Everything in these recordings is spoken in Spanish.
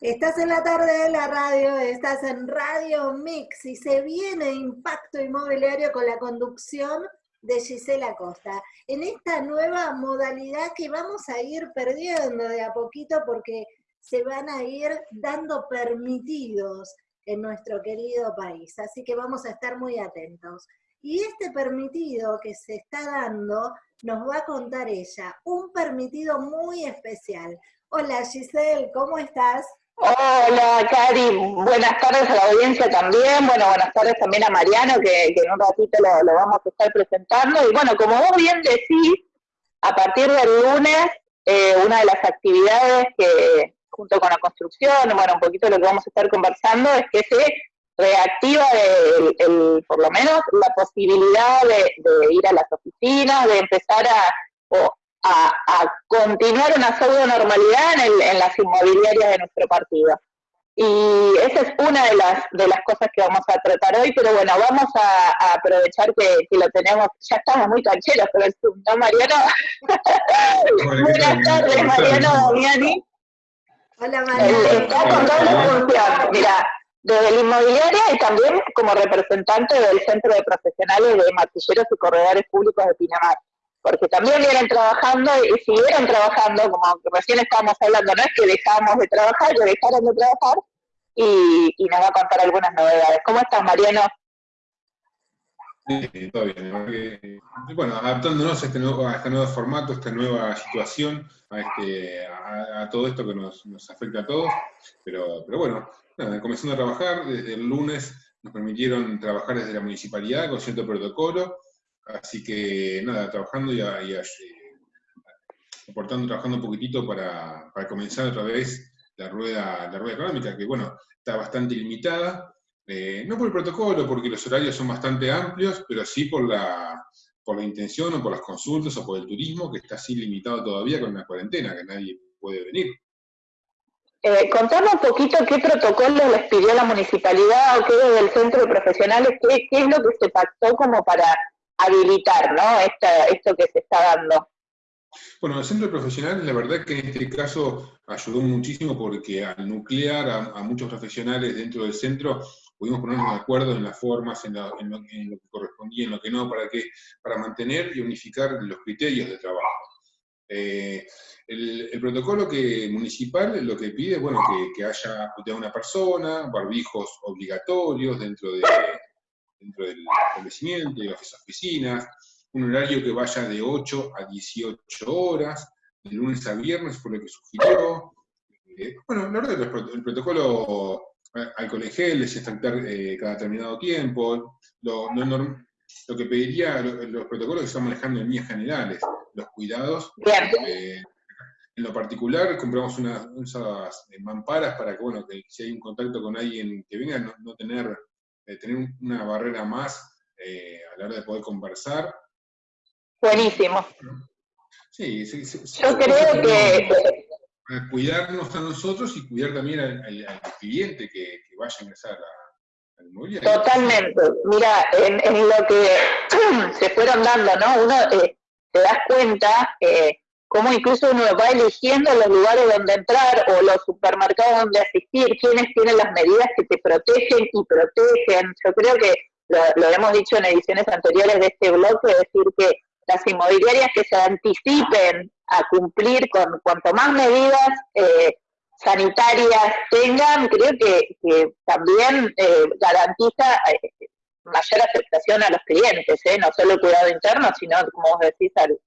Estás en la tarde de la radio, estás en Radio Mix y se viene Impacto Inmobiliario con la conducción de Gisela Costa. En esta nueva modalidad que vamos a ir perdiendo de a poquito porque se van a ir dando permitidos en nuestro querido país. Así que vamos a estar muy atentos. Y este permitido que se está dando nos va a contar ella, un permitido muy especial. Hola Giselle, ¿cómo estás? Hola, Cari. Buenas tardes a la audiencia también. Bueno, buenas tardes también a Mariano, que, en un ratito lo, vamos a estar presentando. Y bueno, como vos bien decís, a partir del lunes, eh, una de las actividades que, junto con la construcción, bueno, un poquito lo que vamos a estar conversando, es que se reactiva el, por lo menos la posibilidad de, ir a las oficinas, de empezar a, a, continuar una pseudo normalidad en, en, las inmobiliarias de nuestro partido. Y esa es una de las, de las cosas que vamos a tratar hoy, pero bueno, vamos a, aprovechar que, lo tenemos, ya estamos muy cancheros con el Zoom, ¿no, Mariano? Buenas tardes, Mariano Damiani. Hola, Mariano. Está con doble función, mira, desde la inmobiliaria y también como representante del Centro de Profesionales de Martilleros y Corredores Públicos de Pinamar porque también vienen trabajando y siguieron trabajando, como recién estábamos hablando, no es que dejamos de trabajar, que dejaron de trabajar, y, nos va a contar algunas novedades. ¿Cómo estás, Mariano? Sí, todo bien. Bueno, adaptándonos a este nuevo, a este nuevo formato, a esta nueva situación, a, este, a, todo esto que nos, afecta a todos, pero bueno, comenzando a trabajar, desde el lunes nos permitieron trabajar desde la municipalidad con cierto protocolo, Así que nada, trabajando y, aportando, trabajando un poquitito para, comenzar otra vez la rueda, la rueda económica, que bueno, está bastante limitada, eh, no por el protocolo, porque los horarios son bastante amplios, pero sí por la, por la intención o por las consultas o por el turismo, que está así limitado todavía con la cuarentena, que nadie puede venir. Eh, contame un poquito qué protocolo les pidió la municipalidad o qué desde el centro de profesionales, qué, qué es lo que se pactó como para habilitar, ¿no? esto que se está dando. Bueno, el centro de profesionales, la verdad que en este caso ayudó muchísimo porque al nuclear a, muchos profesionales dentro del centro, pudimos ponernos de acuerdo en las formas, en, lo, que correspondía, en lo que no, para, que, para mantener y unificar los criterios de trabajo. Eh, el, protocolo que, municipal lo que pide, bueno, que haya una persona, barbijos obligatorios dentro de, dentro del establecimiento, de las oficinas, un horario que vaya de 8 a 18 horas, de lunes a viernes fue lo que sugirió. Eh, bueno, la verdad, el, el protocolo eh, alcohol en gel, desinfectar eh, cada determinado tiempo, lo, lo que pediría, los protocolos que estamos manejando en líneas generales, los cuidados. en lo particular, compramos unas, unas mamparas para que, bueno, que si hay un contacto con alguien que venga, no, no tener tener una barrera más eh, a la hora de poder conversar. Buenísimo. Sí, Yo creo que... Cuidarnos a nosotros y cuidar también al, cliente que, vaya a ingresar a, al inmobiliario. Totalmente. Mira, en, lo que se fueron dando, ¿no? Uno eh, te das cuenta eh, cómo incluso uno va eligiendo los lugares donde entrar o los supermercados donde asistir, quiénes tienen las medidas que te protegen y protegen. Yo creo que lo, hemos dicho en ediciones anteriores de este blog, es decir, que las inmobiliarias que se anticipen a cumplir con cuanto más medidas eh, sanitarias tengan, creo que, también eh, garantiza eh, mayor aceptación a los clientes, no solo el cuidado interno, sino, como vos decís, al,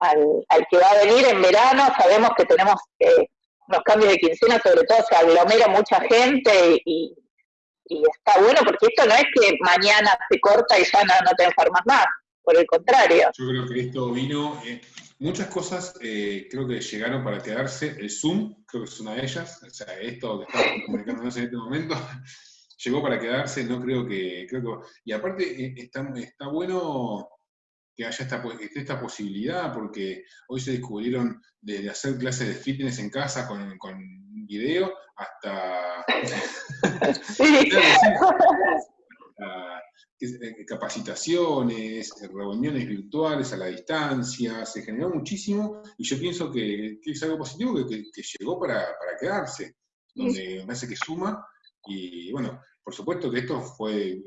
al, que va a venir en verano, sabemos que tenemos eh, los cambios de quincena, sobre todo se aglomera mucha gente y, está bueno porque esto no es que mañana se corta y ya no, te enfermas más, por el contrario. Yo creo que esto vino, eh, muchas cosas eh, creo que llegaron para quedarse, el Zoom creo que es una de ellas, o sea, esto que estamos comunicándonos en este momento, llegó para quedarse, no creo que, creo que y aparte está, está bueno que haya esta, esta posibilidad, porque hoy se descubrieron de hacer clases de fitness en casa con, con video hasta, eh, capacitaciones, reuniones virtuales a la distancia, se generó muchísimo y yo pienso que, es algo positivo que, llegó para, quedarse. donde me parece que suma, y bueno, por supuesto que esto fue,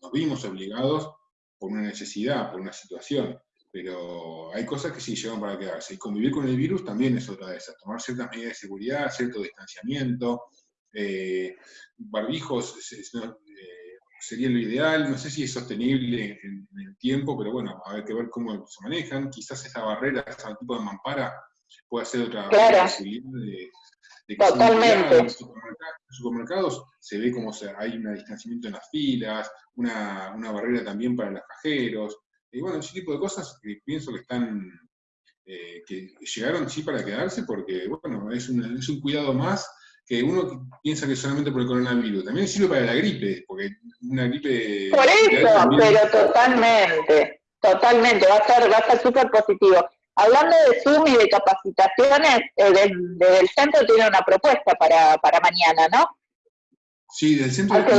nos vimos obligados por una necesidad, por una situación, pero hay cosas que sí llegan para quedarse. Y convivir con el virus también es otra de esas, tomar ciertas medidas de seguridad, cierto distanciamiento, eh, barbijos eh, sería lo ideal, no sé si es sostenible en, el tiempo, pero bueno, hay que ver cómo se manejan, quizás esa barrera, ese tipo de mampara puede ser otra posibilidad de, Totalmente. En los supermercados, se ve como hay un distanciamiento en las filas, una, una barrera también para los cajeros, y bueno, ese tipo de cosas que pienso que están, eh, que llegaron sí para quedarse, porque bueno, es un, es un cuidado más que uno piensa que solamente por el coronavirus, también sirve para la gripe, porque una gripe... Por eso, pero totalmente, totalmente, va a estar va a estar súper positivo. Hablando de Zoom y de capacitaciones, eh, desde, el centro tiene una propuesta para, para mañana, ¿no? Sí, del centro... Hay que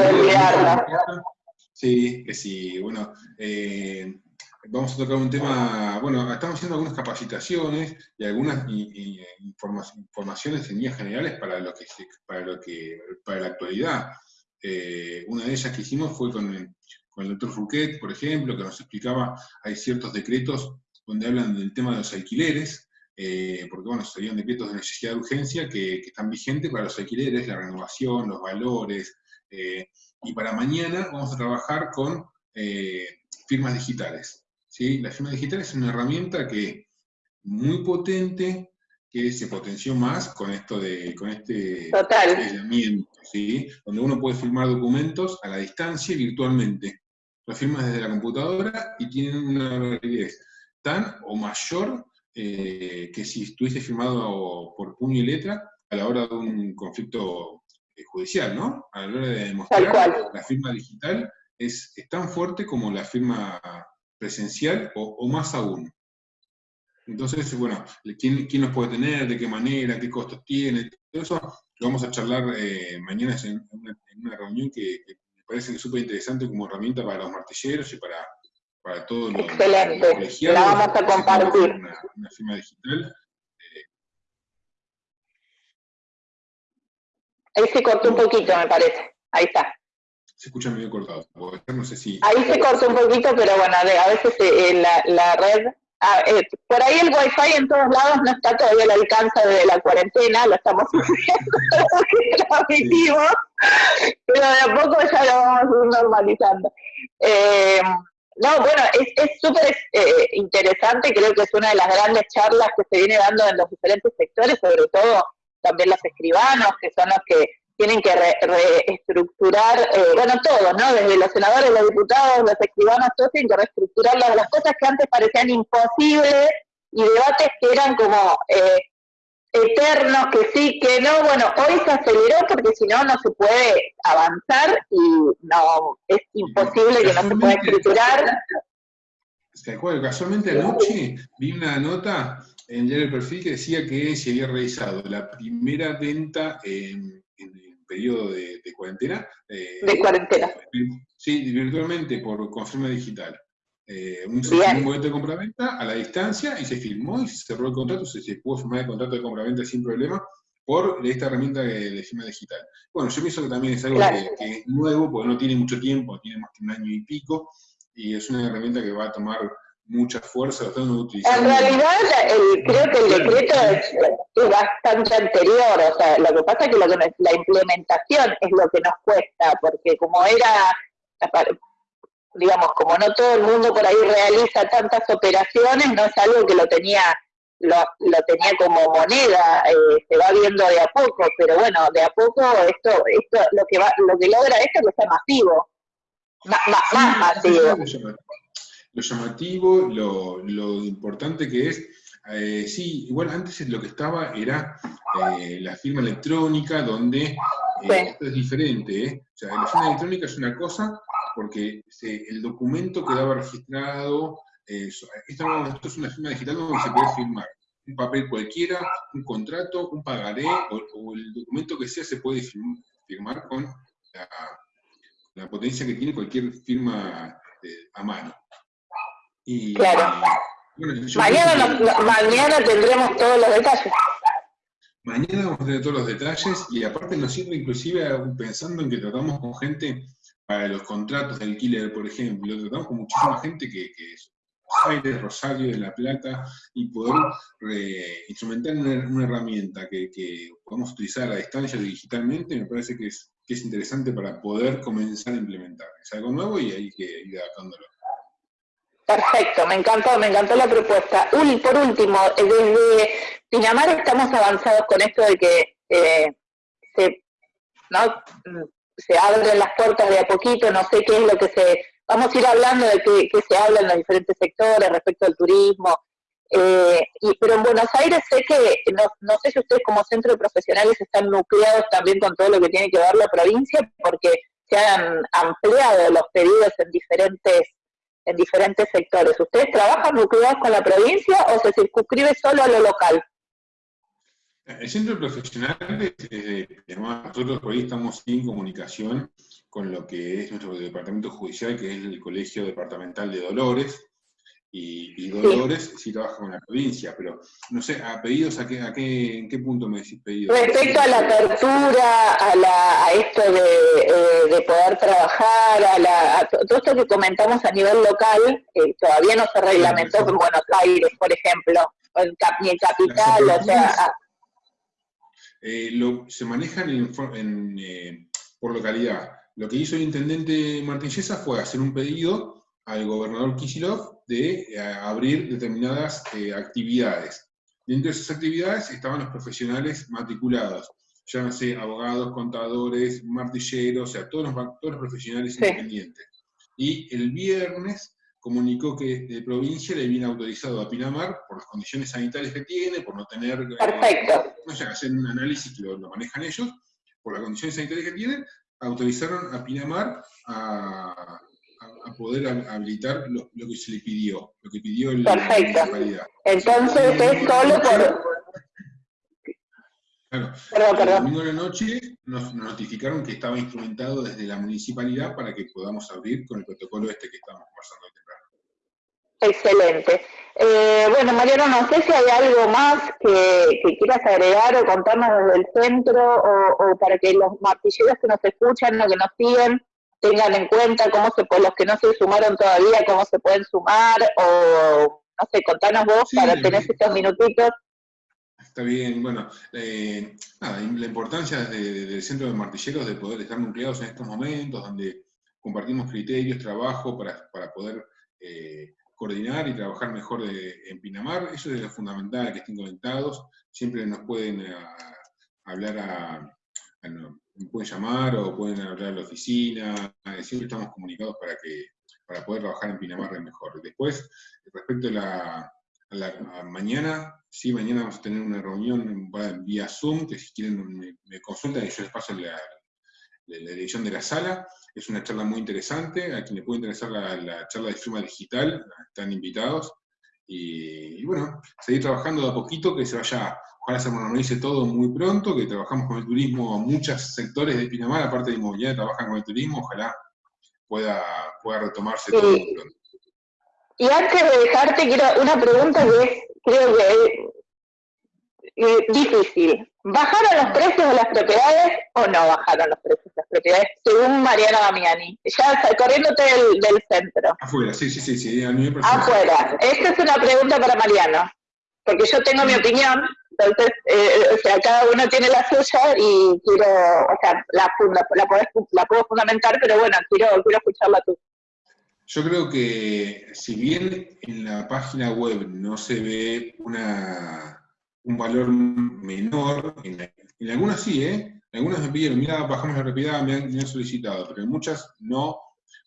Sí, que sí, bueno, eh, vamos a tocar un tema, bueno, estamos haciendo algunas capacitaciones y algunas informaciones en líneas generales para lo que, para lo que, para la actualidad. Eh, una de ellas que hicimos fue con, con el doctor Fouquet, por ejemplo, que nos explicaba, hay ciertos decretos donde hablan del tema de los alquileres, eh, porque bueno, serían decretos de necesidad de urgencia que, están vigentes para los alquileres, la renovación, los valores, eh, y para mañana vamos a trabajar con firmas digitales. La firma digital es una herramienta que muy potente, que se potenció más con esto de, con este aislamiento, ¿sí? donde uno puede firmar documentos a la distancia virtualmente. Lo firmas desde la computadora y tienen una validez tan o mayor eh, que si estuviese firmado por puño y letra a la hora de un conflicto eh, judicial, ¿no? A la hora de demostrar la firma digital es, es tan fuerte como la firma presencial o, más aún. Entonces, bueno, ¿quién, ¿quién, los puede tener? ¿De qué manera? ¿Qué costos tiene? Todo eso lo vamos a charlar eh, mañana en una, reunión que, me parece que es súper interesante como herramienta para los martilleros y para, para todos los, Excelente. La vamos a compartir. Una, firma digital. Ahí se cortó un poquito, me parece. Ahí está se escucha medio cortado. No sé si... Ahí se corta un poquito, pero bueno, a veces eh, la, la, red... Ah, eh, por ahí el wifi en todos lados no está todavía al alcance de la cuarentena, lo estamos sufriendo, pero de a poco ya lo vamos normalizando. Eh, no, bueno, es súper interesante, creo que es una de las grandes charlas que se viene dando en los diferentes sectores, sobre todo también los escribanos, que son los que tienen que reestructurar, eh, bueno, todos, ¿no? Desde los senadores, los diputados, los escribanos, todos tienen que reestructurar las, cosas que antes parecían imposibles y debates que eran como eh, eternos, que sí, que no. Bueno, hoy se aceleró porque si no, no se puede avanzar y no, es imposible que no se pueda escriturar. ¿Se acuerda? Casualmente anoche vi una nota en el perfil que decía que se había realizado la primera venta en periodo de, cuarentena. Eh, de cuarentena. Sí, virtualmente por confirma digital. Eh, un, un momento de compraventa a la distancia y se firmó y se cerró el contrato, se, se pudo firmar el contrato de compraventa sin problema por esta herramienta de, firma digital. Bueno, yo pienso que también es algo que, es nuevo, porque no tiene mucho tiempo, tiene más que un año y pico, y es una herramienta que va a tomar mucha fuerza, En realidad, creo que el decreto es, bastante anterior, o sea, lo que pasa es que, la implementación es lo que nos cuesta, porque como era, digamos, como no todo el mundo por ahí realiza tantas operaciones, no es algo que lo tenía lo, lo tenía como moneda, eh, se va viendo de a poco, pero bueno, de a poco esto, esto lo que va, lo que logra esto es que sea masivo, más masivo lo llamativo, lo, importante que es. Eh, sí, igual antes lo que estaba era eh, la firma electrónica, donde eh, esto es diferente. O sea, la firma electrónica es una cosa porque el documento quedaba registrado. esto, es una firma digital donde se puede firmar un papel cualquiera, un contrato, un pagaré o, el documento que sea se puede firmar, con la, potencia que tiene cualquier firma a mano claro. mañana, mañana tendremos todos los detalles. mañana vamos a tener todos los detalles y aparte nos sirve inclusive pensando en que tratamos con gente para los contratos de alquiler, por ejemplo, tratamos con muchísima gente que, que es de Rosario, de La Plata, y poder instrumentar una, herramienta que, que, podamos utilizar a distancia digitalmente, me parece que es, interesante para poder comenzar a implementar. Es algo nuevo y hay que ir adaptándolo. Perfecto, me encantó, me encantó la propuesta. Uli, por último, desde Pinamar estamos avanzados con esto de que eh, se, ¿no? Se abren las puertas de a poquito, no sé qué es lo que se... Vamos a ir hablando de qué, se habla en los diferentes sectores respecto al turismo, eh, y, pero en Buenos Aires sé que, no, no, sé si ustedes como centro de profesionales están nucleados también con todo lo que tiene que ver la provincia, porque se han ampliado los pedidos en diferentes en diferentes sectores. ¿Ustedes trabajan nucleados con la provincia o se circunscribe solo a lo local? El centro profesional, eh, nosotros por ahí estamos en comunicación con lo que es nuestro departamento judicial, que es el Colegio Departamental de Dolores, y, Dolores sí. trabaja con la provincia, pero no sé, ¿a pedidos a qué, a qué, en qué punto me decís pedidos? Respecto a la apertura, a, la, a esto de, eh, de, poder trabajar, a, la, todo esto que comentamos a nivel local, eh, todavía no se reglamentó en Buenos Aires, por ejemplo, en, ni en Capital, o sea... Eh, lo, se manejan en, en, eh, por localidad. Lo que hizo el intendente Martín Yesa fue hacer un pedido al gobernador Kisilov de eh, abrir determinadas actividades. Dentro de esas actividades estaban los profesionales matriculados, sé, abogados, contadores, martilleros, o sea, todos los, todos los profesionales independientes. Y el viernes comunicó que de provincia le viene autorizado a Pinamar, por las condiciones sanitarias que tiene, por no tener... Eh, Perfecto. no sé, hacer un análisis que lo, lo manejan ellos, por las condiciones sanitarias que tienen, autorizaron a Pinamar a, a, poder habilitar lo, que se le pidió, lo que pidió el, Perfecto. Entonces es solo por... Claro, perdón, el domingo de la noche nos, notificaron que estaba instrumentado desde la municipalidad para que podamos abrir con el protocolo este que estamos conversando temprano. Excelente. Eh, bueno, Mariano, no sé si hay algo más que, quieras agregar o contarnos desde el centro o, o, para que los martilleros que nos escuchan o que nos siguen tengan en cuenta cómo se los que no se sumaron todavía, cómo se pueden sumar, o no sé, contanos vos para tener estos minutitos. Está bien, bueno, eh, nada, la importancia del Centro de Martilleros de poder estar nucleados en estos momentos, donde compartimos criterios, trabajo para, para poder eh, coordinar y trabajar mejor en Pinamar, eso es lo fundamental, que estén conectados, siempre nos pueden eh, hablar a, me pueden llamar o pueden hablar a la oficina, siempre estamos comunicados para que para poder trabajar en Pinamar mejor. Después, respecto a la, mañana, sí, mañana vamos a tener una reunión vía Zoom, que si quieren me, consultan y yo les paso la, la, dirección de la sala. Es una charla muy interesante, a quien le puede interesar la, charla de firma digital, están invitados. Y, y, bueno, seguir trabajando de a poquito, que se vaya ojalá se normalice todo muy pronto, que trabajamos con el turismo, muchos sectores de Pinamar, aparte de inmobiliaria, trabajan con el turismo, ojalá pueda, pueda retomarse todo muy pronto. Y antes de dejarte, quiero una pregunta que es, creo que es difícil. ¿Bajaron los precios de las propiedades o no bajaron los precios de las propiedades, según Mariana Damiani? Ya corriéndote del, del centro. Afuera, sí, sí, sí. sí Afuera. Esta es una pregunta para Mariano, porque yo tengo mi opinión, entonces, eh, o sea, cada uno tiene la suya y quiero, o sea, la, la, puedo fundamentar, pero bueno, quiero, quiero escucharla tú. Yo creo que si bien en la página web no se ve una, un valor menor, en, algunas sí, ¿eh? En algunas me pidieron, mira, bajamos la propiedad, me han, me han, solicitado, pero en muchas no.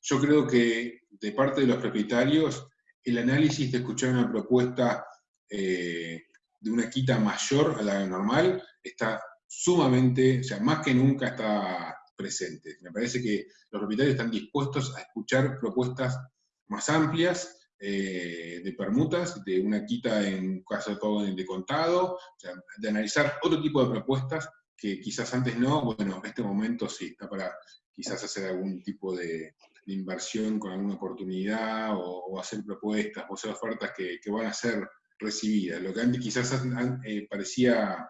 Yo creo que de parte de los propietarios, el análisis de escuchar una propuesta eh, de una quita mayor a la normal está sumamente, o sea, más que nunca está presente. Me parece que los propietarios están dispuestos a escuchar propuestas más amplias eh, de permutas, de una quita en caso de, de contado, o sea, de analizar otro tipo de propuestas que quizás antes no, bueno, en este momento sí, está para quizás hacer algún tipo de, inversión con alguna oportunidad o, hacer propuestas o hacer ofertas que, que van a ser recibida. Lo que antes quizás eh, parecía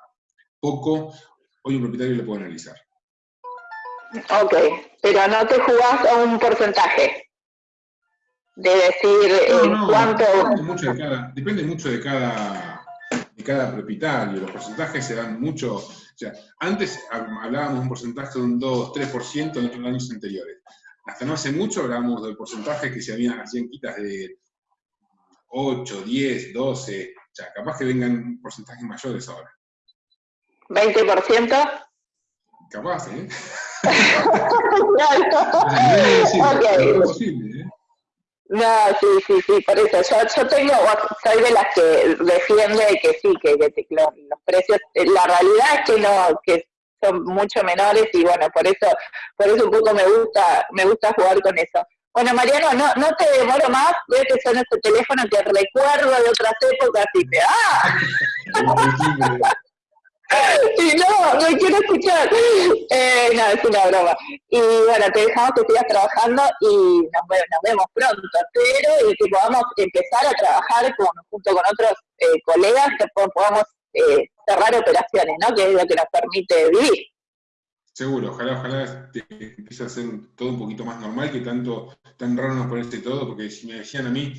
poco, hoy un propietario lo puede analizar. Ok, pero no te jugás a un porcentaje de decir eh, cuánto... Depende mucho, de cada, depende mucho de cada, de cada propietario, los porcentajes se dan mucho... O sea, antes hablábamos de un porcentaje de un 2-3% en los años anteriores. Hasta no hace mucho hablábamos del porcentaje que se habían, hacían quitas de 8, 10, 12, o sea, capaz que vengan porcentajes mayores ahora. ¿20%? Capaz, ¿eh? no, posible, ¿eh? No, sí, sí, sí, por eso. Yo, yo tengo, soy de las que defiende que sí, que, los, precios, eh, la realidad es que no, que son mucho menores y bueno, por eso, por eso un poco me gusta, me gusta jugar con eso. Bueno, Mariano, no, no te demoro más, veo que son este teléfono que recuerdo de otras épocas y te ¡ah! y no, no quiero escuchar. Eh, no, es una broma. Y bueno, te dejamos que sigas trabajando y nos, vemos pronto. Espero y que podamos empezar a trabajar junto con otros eh, colegas, que podamos eh, cerrar operaciones, ¿no? Que es lo que nos permite vivir. Seguro, ojalá, ojalá te empiece a hacer todo un poquito más normal, que tanto, tan raro nos parece todo, porque si me decían a mí,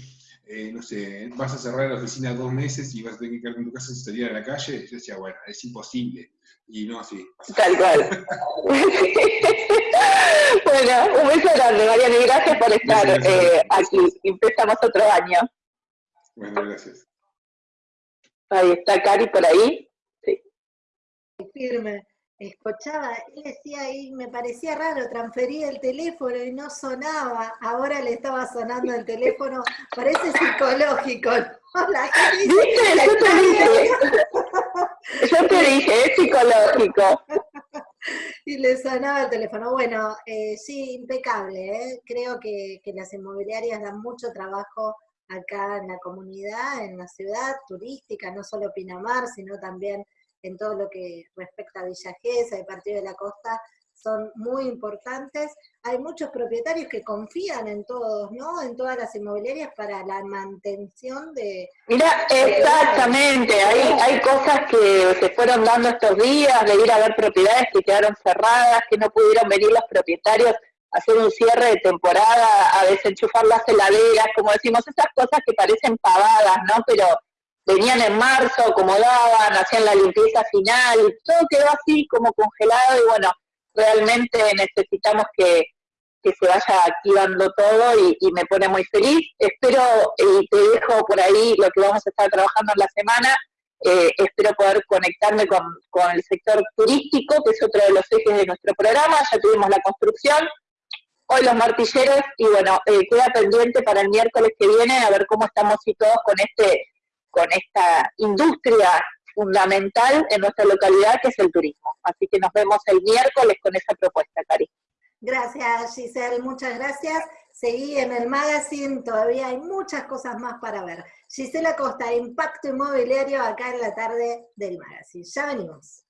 eh, no sé, vas a cerrar la oficina dos meses y vas a tener que quedarte en tu casa sin salir a la calle, yo decía, bueno, es imposible. Y no, así. Tal cual. bueno, un beso grande, Mariana, y gracias por estar eh, aquí. Empezamos otro año. Bueno, gracias. Ahí está Cari por ahí. Sí. Firme escuchaba, él decía ahí, me parecía raro, transfería el teléfono y no sonaba, ahora le estaba sonando el teléfono, parece psicológico, yo te dije, yo te dije, es psicológico. y le sonaba el teléfono. Bueno, eh, sí, impecable, ¿eh? creo que, que las inmobiliarias dan mucho trabajo acá en la comunidad, en la ciudad turística, no solo Pinamar, sino también en todo lo que respecta a Villa Gesell, el Partido de la Costa, son muy importantes. Hay muchos propietarios que confían en todos, ¿no? En todas las inmobiliarias para la mantención de... Mira, exactamente, hay, hay cosas que se fueron dando estos días, de ir a ver propiedades que quedaron cerradas, que no pudieron venir los propietarios a hacer un cierre de temporada, a desenchufar las heladeras, como decimos, esas cosas que parecen pavadas, ¿no? Pero venían en marzo, acomodaban, hacían la limpieza final, todo quedó así como congelado y bueno, realmente necesitamos que, se vaya activando todo y, me pone muy feliz. Espero, y te dejo por ahí lo que vamos a estar trabajando en la semana, eh, espero poder conectarme con, el sector turístico, que es otro de los ejes de nuestro programa, ya tuvimos la construcción, hoy los martilleros, y bueno, eh, queda pendiente para el miércoles que viene a ver cómo estamos situados con este con esta industria fundamental en nuestra localidad, que es el turismo. Así que nos vemos el miércoles con esa propuesta, Cari. Gracias, Giselle, muchas gracias. Seguí en el magazine, todavía hay muchas cosas más para ver. Gisela Costa, Impacto Inmobiliario, acá en la tarde del magazine. Ya venimos.